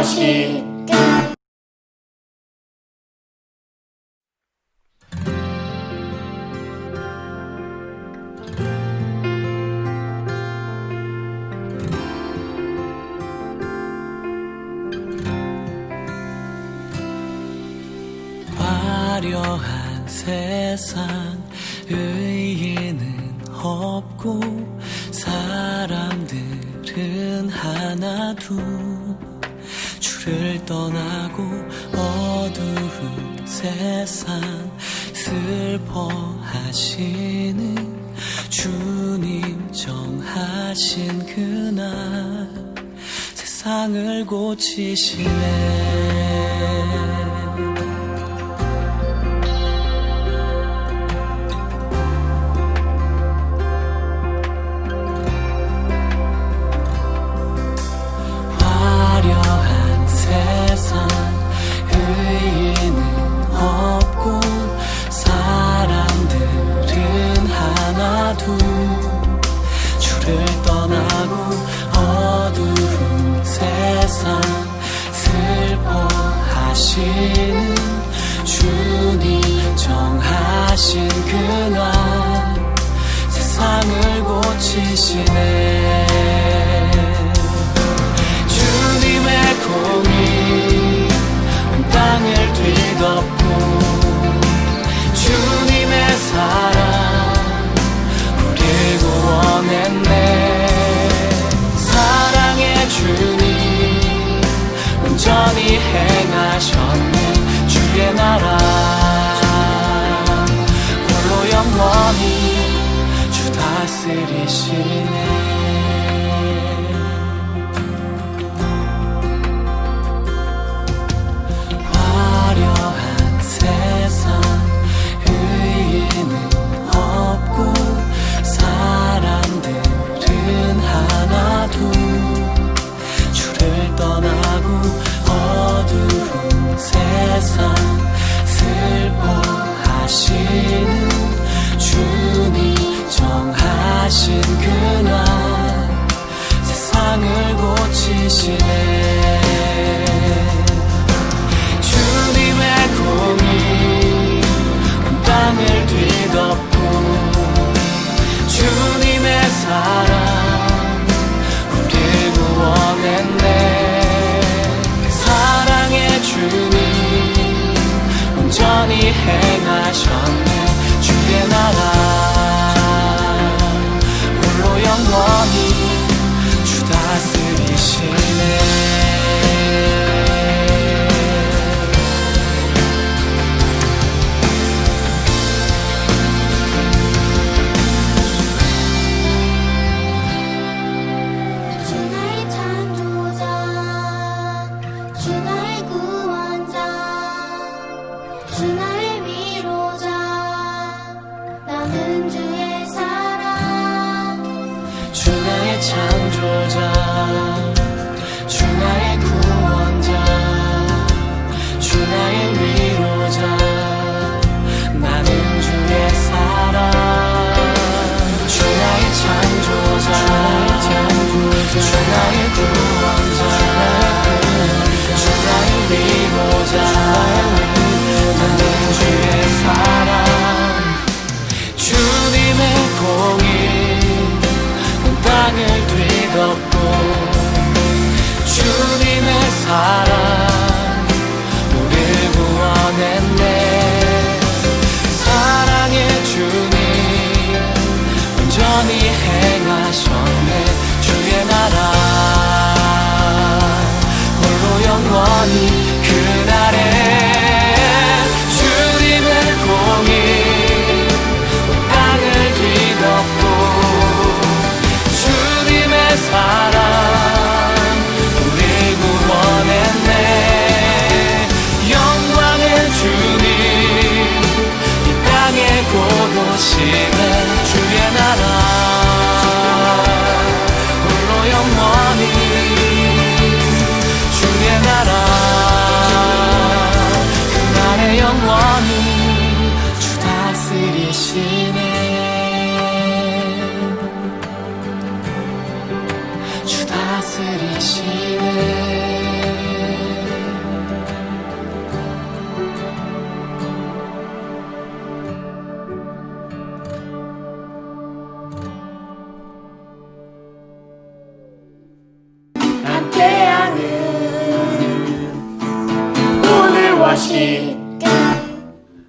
무엇일까 화려한 세상 의의는 없고 사람들은 하나둘 주를 떠나고 어두운 세상 슬퍼하시는 주님 정하신 그날 세상을 고치시네 주를 떠나고 어두운 세상 슬퍼하시는 주 다스리시네 사랑 우릴 구원했네. 사랑의 주님 온전히 행하셨네. 주의 나라 着。 사랑 우릴 구원했네. 사랑의 주님 온전히 행하셨네. 주의 나라 홀로 영원히. 것이